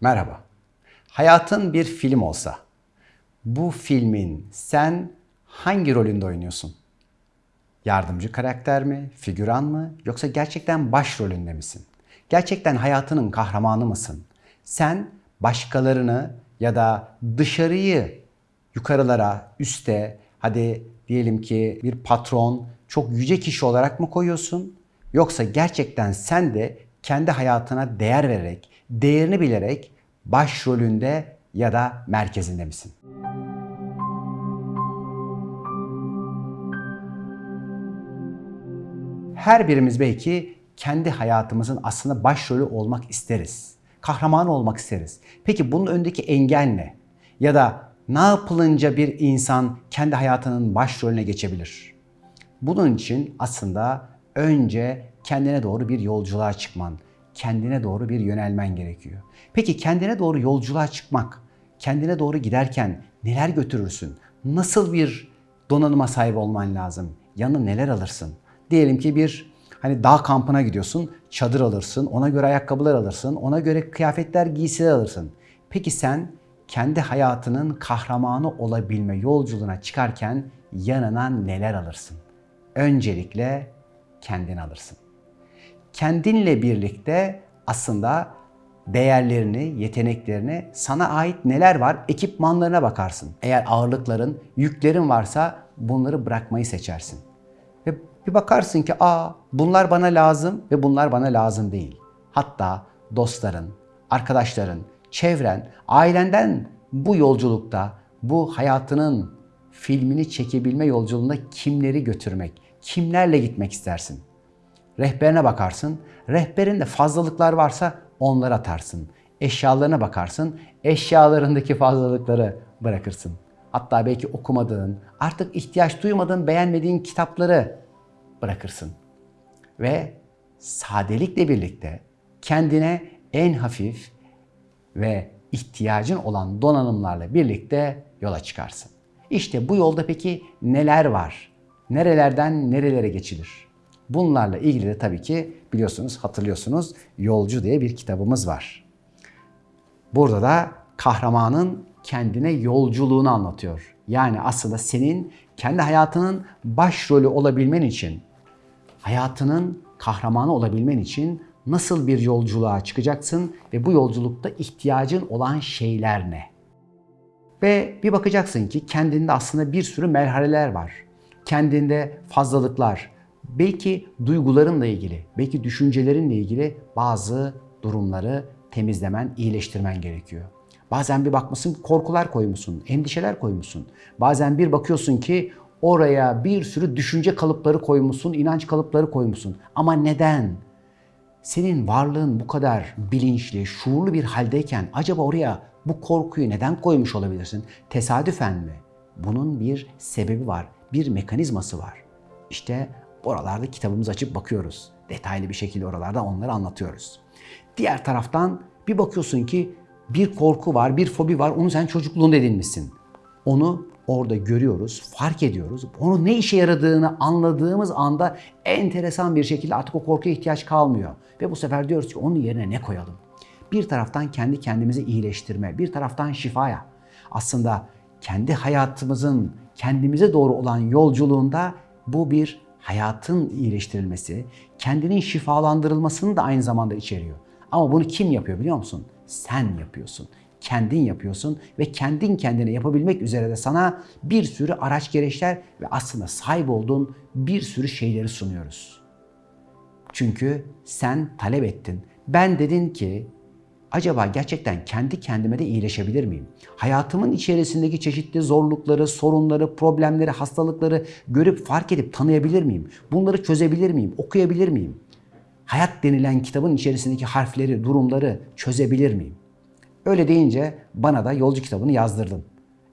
Merhaba. Hayatın bir film olsa, bu filmin sen hangi rolünde oynuyorsun? Yardımcı karakter mi, figüran mı yoksa gerçekten başrolünde misin? Gerçekten hayatının kahramanı mısın? Sen başkalarını ya da dışarıyı yukarılara, üste, hadi diyelim ki bir patron, çok yüce kişi olarak mı koyuyorsun? Yoksa gerçekten sen de kendi hayatına değer vererek, değerini bilerek başrolünde ya da merkezinde misin? Her birimiz belki kendi hayatımızın aslında başrolü olmak isteriz. Kahraman olmak isteriz. Peki bunun öndeki engel ne? Ya da ne yapılınca bir insan kendi hayatının başrolüne geçebilir? Bunun için aslında önce kendine doğru bir yolculuğa çıkman, kendine doğru bir yönelmen gerekiyor. Peki kendine doğru yolculuğa çıkmak, kendine doğru giderken neler götürürsün? Nasıl bir donanıma sahip olman lazım? Yanına neler alırsın? Diyelim ki bir hani dağ kampına gidiyorsun, çadır alırsın, ona göre ayakkabılar alırsın, ona göre kıyafetler, giysiler alırsın. Peki sen kendi hayatının kahramanı olabilme yolculuğuna çıkarken yanına neler alırsın? Öncelikle kendini alırsın. Kendinle birlikte aslında değerlerini, yeteneklerini, sana ait neler var ekipmanlarına bakarsın. Eğer ağırlıkların, yüklerin varsa bunları bırakmayı seçersin. Ve bir bakarsın ki aa bunlar bana lazım ve bunlar bana lazım değil. Hatta dostların, arkadaşların, çevren, ailenden bu yolculukta, bu hayatının filmini çekebilme yolculuğunda kimleri götürmek, kimlerle gitmek istersin? Rehberine bakarsın. Rehberinde fazlalıklar varsa onları atarsın. Eşyalarına bakarsın. Eşyalarındaki fazlalıkları bırakırsın. Hatta belki okumadığın, artık ihtiyaç duymadığın, beğenmediğin kitapları bırakırsın. Ve sadelikle birlikte kendine en hafif ve ihtiyacın olan donanımlarla birlikte yola çıkarsın. İşte bu yolda peki neler var? Nerelerden nerelere geçilir? Bunlarla ilgili de tabii ki biliyorsunuz, hatırlıyorsunuz Yolcu diye bir kitabımız var. Burada da kahramanın kendine yolculuğunu anlatıyor. Yani aslında senin kendi hayatının başrolü olabilmen için, hayatının kahramanı olabilmen için nasıl bir yolculuğa çıkacaksın ve bu yolculukta ihtiyacın olan şeyler ne? Ve bir bakacaksın ki kendinde aslında bir sürü merhaleler var. Kendinde fazlalıklar, belki duygularınla ilgili, belki düşüncelerinle ilgili bazı durumları temizlemen, iyileştirmen gerekiyor. Bazen bir bakmışsın korkular koymuşsun, endişeler koymuşsun. Bazen bir bakıyorsun ki oraya bir sürü düşünce kalıpları koymuşsun, inanç kalıpları koymuşsun. Ama neden? Senin varlığın bu kadar bilinçli, şuurlu bir haldeyken acaba oraya bu korkuyu neden koymuş olabilirsin? Tesadüfen mi? Bunun bir sebebi var, bir mekanizması var. İşte oralarda kitabımızı açıp bakıyoruz. Detaylı bir şekilde oralarda onları anlatıyoruz. Diğer taraftan bir bakıyorsun ki bir korku var, bir fobi var. Onu sen çocukluğunda edinmişsin. Onu orada görüyoruz, fark ediyoruz. Onun ne işe yaradığını anladığımız anda enteresan bir şekilde artık o korkuya ihtiyaç kalmıyor. Ve bu sefer diyoruz ki onun yerine ne koyalım? Bir taraftan kendi kendimizi iyileştirme, bir taraftan şifaya. Aslında kendi hayatımızın kendimize doğru olan yolculuğunda bu bir hayatın iyileştirilmesi, kendinin şifalandırılmasını da aynı zamanda içeriyor. Ama bunu kim yapıyor biliyor musun? Sen yapıyorsun. Kendin yapıyorsun ve kendin kendine yapabilmek üzere de sana bir sürü araç gereçler ve aslında sahip olduğun bir sürü şeyleri sunuyoruz. Çünkü sen talep ettin. Ben dedin ki acaba gerçekten kendi kendime de iyileşebilir miyim? Hayatımın içerisindeki çeşitli zorlukları, sorunları, problemleri, hastalıkları görüp fark edip tanıyabilir miyim? Bunları çözebilir miyim? Okuyabilir miyim? Hayat denilen kitabın içerisindeki harfleri, durumları çözebilir miyim? Öyle deyince bana da yolcu kitabını yazdırdın.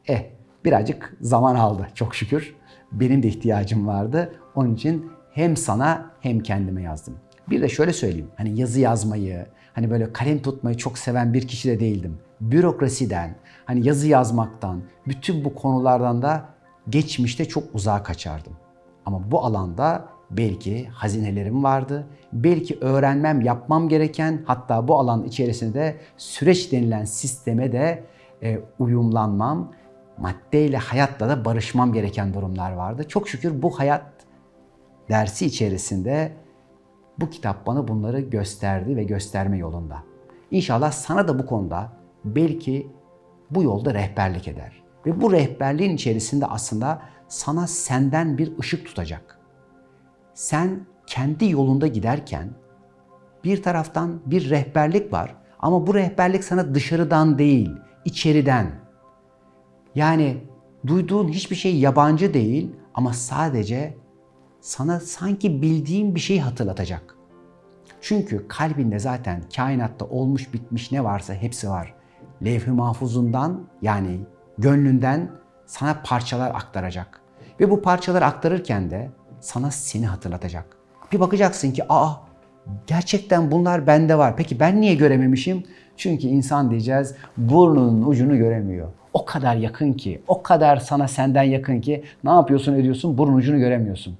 Eh birazcık zaman aldı çok şükür. Benim de ihtiyacım vardı. Onun için hem sana hem kendime yazdım. Bir de şöyle söyleyeyim. Hani yazı yazmayı, hani böyle kalem tutmayı çok seven bir kişi de değildim. Bürokrasiden, hani yazı yazmaktan, bütün bu konulardan da geçmişte çok uzağa kaçardım. Ama bu alanda belki hazinelerim vardı. Belki öğrenmem, yapmam gereken hatta bu alan içerisinde süreç denilen sisteme de e, uyumlanmam, maddeyle, hayatla da barışmam gereken durumlar vardı. Çok şükür bu hayat dersi içerisinde bu kitap bana bunları gösterdi ve gösterme yolunda. İnşallah sana da bu konuda belki bu yolda rehberlik eder. Ve bu rehberliğin içerisinde aslında sana senden bir ışık tutacak. Sen kendi yolunda giderken bir taraftan bir rehberlik var ama bu rehberlik sana dışarıdan değil, içeriden. Yani duyduğun hiçbir şey yabancı değil ama sadece sana sanki bildiğin bir şeyi hatırlatacak. Çünkü kalbinde zaten kainatta olmuş bitmiş ne varsa hepsi var. Levh-i mahfuzundan yani gönlünden sana parçalar aktaracak. Ve bu parçaları aktarırken de sana seni hatırlatacak. Bir bakacaksın ki aa gerçekten bunlar bende var. Peki ben niye görememişim? Çünkü insan diyeceğiz burnunun ucunu göremiyor. O kadar yakın ki, o kadar sana senden yakın ki ne yapıyorsun ediyorsun burnun ucunu göremiyorsun.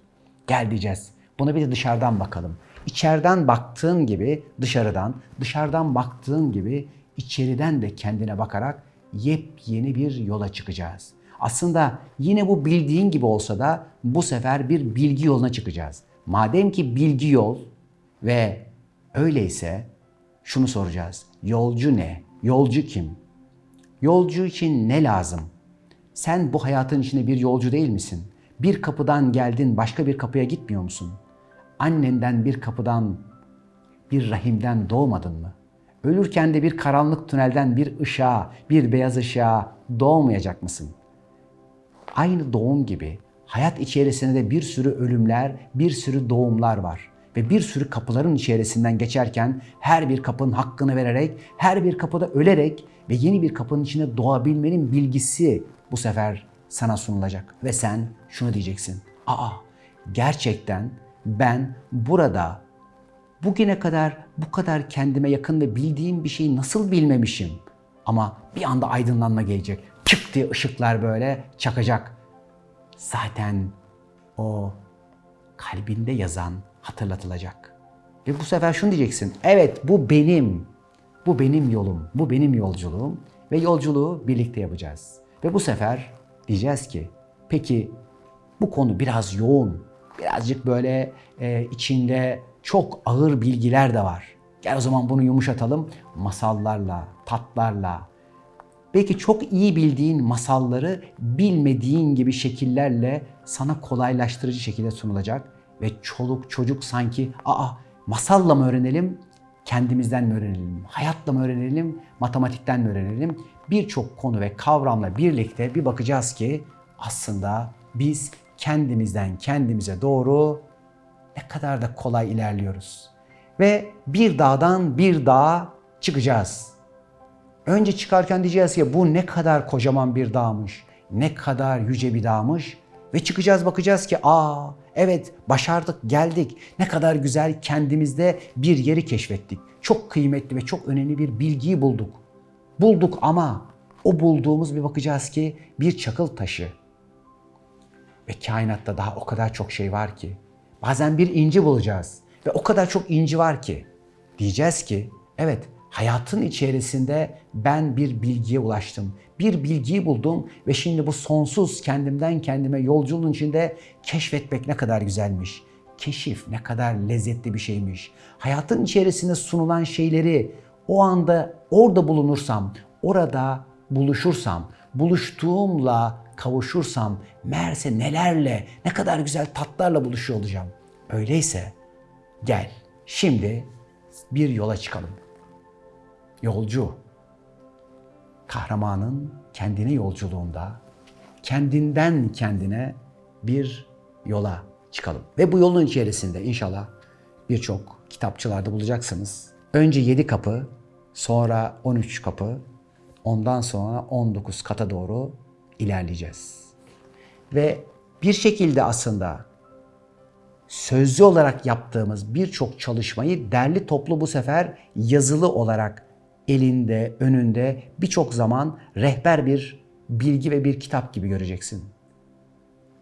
Gel diyeceğiz. Buna bir de dışarıdan bakalım. İçeriden baktığın gibi dışarıdan, dışarıdan baktığın gibi içeriden de kendine bakarak yepyeni bir yola çıkacağız. Aslında yine bu bildiğin gibi olsa da bu sefer bir bilgi yoluna çıkacağız. Madem ki bilgi yol ve öyleyse şunu soracağız. Yolcu ne? Yolcu kim? Yolcu için ne lazım? Sen bu hayatın içinde bir yolcu değil misin? Bir kapıdan geldin başka bir kapıya gitmiyor musun? Annenden bir kapıdan, bir rahimden doğmadın mı? Ölürken de bir karanlık tünelden bir ışığa, bir beyaz ışığa doğmayacak mısın? Aynı doğum gibi hayat içerisinde de bir sürü ölümler, bir sürü doğumlar var. Ve bir sürü kapıların içerisinden geçerken her bir kapının hakkını vererek, her bir kapıda ölerek ve yeni bir kapının içine doğabilmenin bilgisi bu sefer sana sunulacak. Ve sen şunu diyeceksin. Aa gerçekten ben burada bugüne kadar bu kadar kendime yakın ve bildiğim bir şeyi nasıl bilmemişim? Ama bir anda aydınlanma gelecek. Çık diye ışıklar böyle çakacak. Zaten o kalbinde yazan hatırlatılacak. Ve bu sefer şunu diyeceksin. Evet bu benim. Bu benim yolum. Bu benim yolculuğum. Ve yolculuğu birlikte yapacağız. Ve bu sefer diyeceğiz ki peki bu konu biraz yoğun. Birazcık böyle e, içinde çok ağır bilgiler de var. Gel o zaman bunu yumuşatalım. Masallarla, tatlarla, belki çok iyi bildiğin masalları bilmediğin gibi şekillerle sana kolaylaştırıcı şekilde sunulacak ve çoluk çocuk sanki aa masalla mı öğrenelim, kendimizden mi öğrenelim, hayatla mı öğrenelim, matematikten mi öğrenelim? Birçok konu ve kavramla birlikte bir bakacağız ki aslında biz kendimizden kendimize doğru ne kadar da kolay ilerliyoruz. Ve bir dağdan bir dağa çıkacağız. Önce çıkarken diyeceğiz ki bu ne kadar kocaman bir dağmış, ne kadar yüce bir dağmış ve çıkacağız bakacağız ki aa evet başardık geldik ne kadar güzel kendimizde bir yeri keşfettik. Çok kıymetli ve çok önemli bir bilgiyi bulduk. Bulduk ama o bulduğumuz bir bakacağız ki bir çakıl taşı. Ve kainatta daha o kadar çok şey var ki. Bazen bir inci bulacağız ve o kadar çok inci var ki. Diyeceğiz ki evet hayatın içerisinde ben bir bilgiye ulaştım. Bir bilgiyi buldum ve şimdi bu sonsuz kendimden kendime yolculuğun içinde keşfetmek ne kadar güzelmiş. Keşif ne kadar lezzetli bir şeymiş. Hayatın içerisinde sunulan şeyleri o anda orada bulunursam, orada buluşursam, buluştuğumla kavuşursam meğerse nelerle, ne kadar güzel tatlarla buluşuyor olacağım. Öyleyse gel şimdi bir yola çıkalım. Yolcu, kahramanın kendine yolculuğunda kendinden kendine bir yola çıkalım. Ve bu yolun içerisinde inşallah birçok kitapçılarda bulacaksınız. Önce 7 kapı, sonra 13 kapı, ondan sonra 19 kata doğru ilerleyeceğiz. Ve bir şekilde aslında sözlü olarak yaptığımız birçok çalışmayı derli toplu bu sefer yazılı olarak elinde, önünde birçok zaman rehber bir bilgi ve bir kitap gibi göreceksin.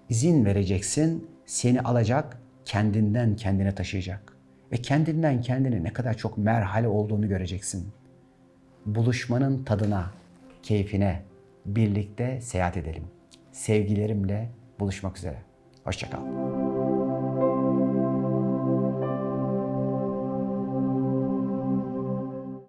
İzin vereceksin, seni alacak kendinden kendine taşıyacak. Ve kendinden kendine ne kadar çok merhale olduğunu göreceksin. Buluşmanın tadına, keyfine birlikte seyahat edelim. Sevgilerimle buluşmak üzere. Hoşçakal.